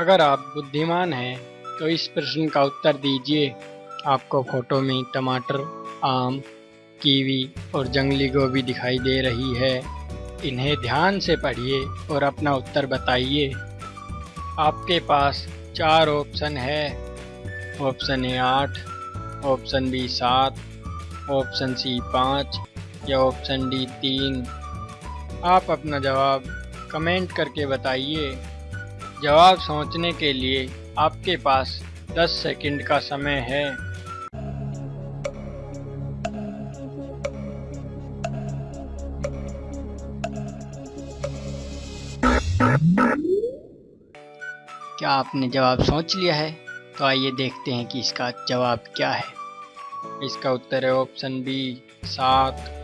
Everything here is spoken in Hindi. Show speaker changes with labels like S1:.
S1: अगर आप बुद्धिमान हैं तो इस प्रश्न का उत्तर दीजिए। आपको फ़ोटो में टमाटर, आम, कीवी और जंगली गोभी दिखाई दे रही है। इन्हें ध्यान से पढ़िए और अपना उत्तर बताइए। आपके पास चार ऑप्शन है। ऑप्शन ए आठ, ऑप्शन बी सात, ऑप्शन सी पाँच या ऑप्शन डी तीन। आप अपना जवाब कमेंट करके बताइए। जवाब सोचने के लिए आपके पास 10 सेकंड का समय है। क्या आपने जवाब सोच लिया है? तो आइए देखते हैं कि इसका जवाब क्या है। इसका उत्तर है ऑप्शन बी सात।